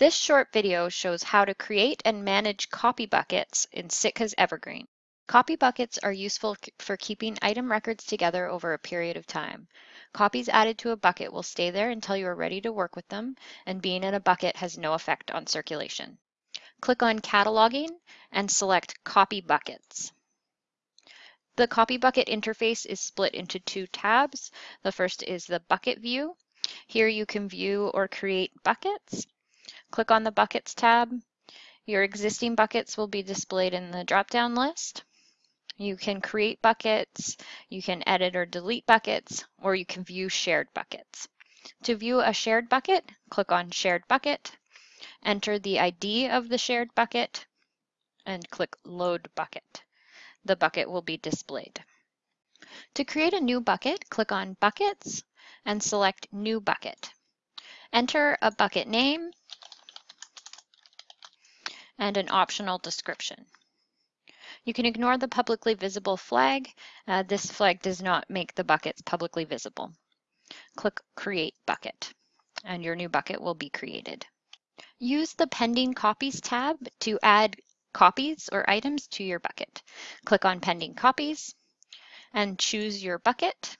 This short video shows how to create and manage copy buckets in Sitka's Evergreen. Copy buckets are useful for keeping item records together over a period of time. Copies added to a bucket will stay there until you are ready to work with them, and being in a bucket has no effect on circulation. Click on Cataloging and select Copy Buckets. The Copy Bucket interface is split into two tabs. The first is the Bucket View. Here you can view or create buckets. Click on the Buckets tab. Your existing buckets will be displayed in the drop-down list. You can create buckets, you can edit or delete buckets, or you can view shared buckets. To view a shared bucket, click on Shared Bucket, enter the ID of the shared bucket, and click Load Bucket. The bucket will be displayed. To create a new bucket, click on Buckets and select New Bucket. Enter a bucket name and an optional description. You can ignore the publicly visible flag. Uh, this flag does not make the buckets publicly visible. Click Create Bucket, and your new bucket will be created. Use the Pending Copies tab to add copies or items to your bucket. Click on Pending Copies and choose your bucket.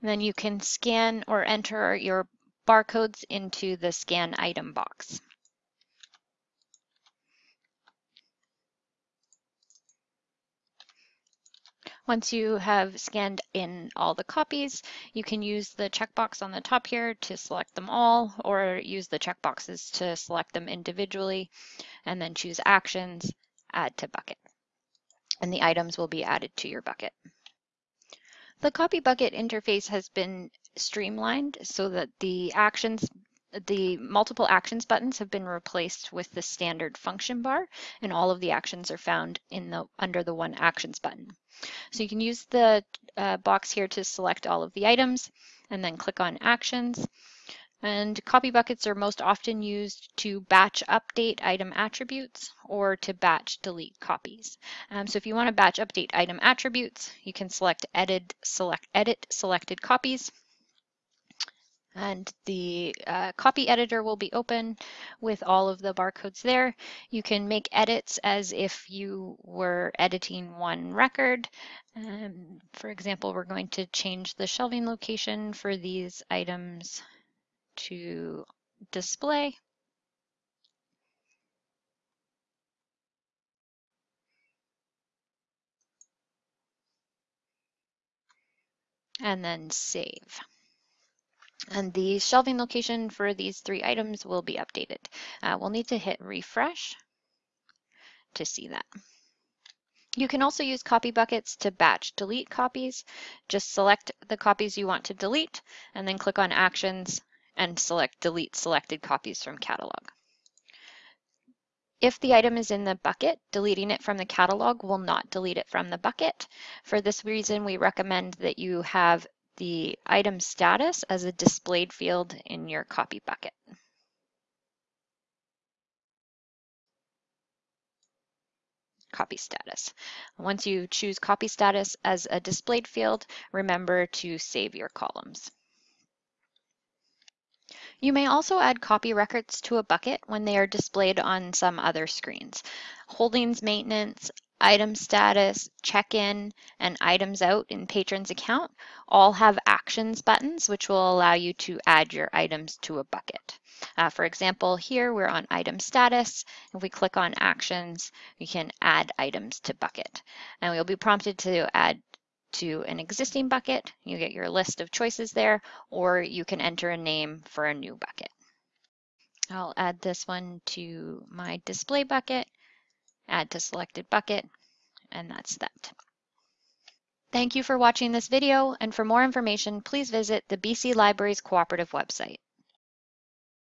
then you can scan or enter your barcodes into the scan item box. Once you have scanned in all the copies, you can use the checkbox on the top here to select them all, or use the checkboxes to select them individually, and then choose Actions, Add to Bucket. And the items will be added to your bucket. The copy bucket interface has been streamlined so that the actions the multiple actions buttons have been replaced with the standard function bar and all of the actions are found in the under the one actions button. So you can use the uh, box here to select all of the items and then click on actions and copy buckets are most often used to batch update item attributes or to batch delete copies. Um, so if you want to batch update item attributes, you can select edit, select edit selected copies. And the uh, copy editor will be open with all of the barcodes there. You can make edits as if you were editing one record. Um, for example, we're going to change the shelving location for these items to display. And then save. And the shelving location for these three items will be updated. Uh, we'll need to hit refresh to see that. You can also use copy buckets to batch delete copies. Just select the copies you want to delete and then click on actions and select delete selected copies from catalog. If the item is in the bucket, deleting it from the catalog will not delete it from the bucket. For this reason, we recommend that you have the item status as a displayed field in your copy bucket. Copy status. Once you choose copy status as a displayed field, remember to save your columns. You may also add copy records to a bucket when they are displayed on some other screens. Holdings maintenance, item status, check-in, and items out in patron's account all have actions buttons which will allow you to add your items to a bucket. Uh, for example, here we're on item status. If we click on actions, we can add items to bucket. And we'll be prompted to add to an existing bucket, you get your list of choices there, or you can enter a name for a new bucket. I'll add this one to my display bucket, add to selected bucket, and that's that. Thank you for watching this video, and for more information, please visit the BC Libraries Cooperative website.